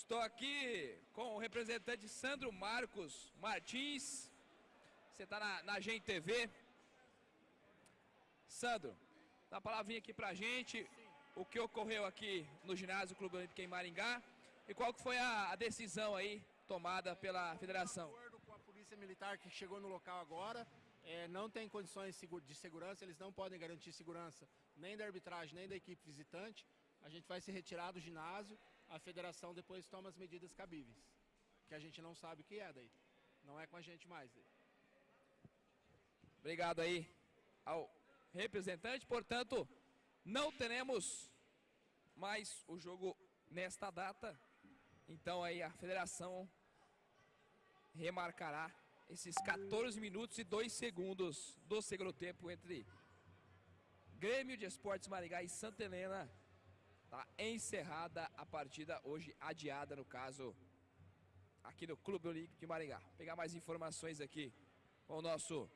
Estou aqui com o representante Sandro Marcos Martins. Você está na, na Gen TV. Sandro, dá uma palavrinha aqui pra gente. O que ocorreu aqui no ginásio Clube Olímpico em Maringá e qual que foi a, a decisão aí tomada pela federação? De acordo com a polícia militar que chegou no local agora, é, não tem condições de segurança, eles não podem garantir segurança nem da arbitragem, nem da equipe visitante. A gente vai se retirar do ginásio, a federação depois toma as medidas cabíveis, que a gente não sabe o que é daí. Não é com a gente mais. Daí. Obrigado aí ao representante, portanto, não teremos mais o jogo nesta data. Então aí a federação remarcará esses 14 minutos e 2 segundos do segundo tempo entre Grêmio de Esportes Maringá e Santa Helena. Está encerrada a partida hoje adiada no caso aqui no Clube Olímpico de Maringá. Vou pegar mais informações aqui com o nosso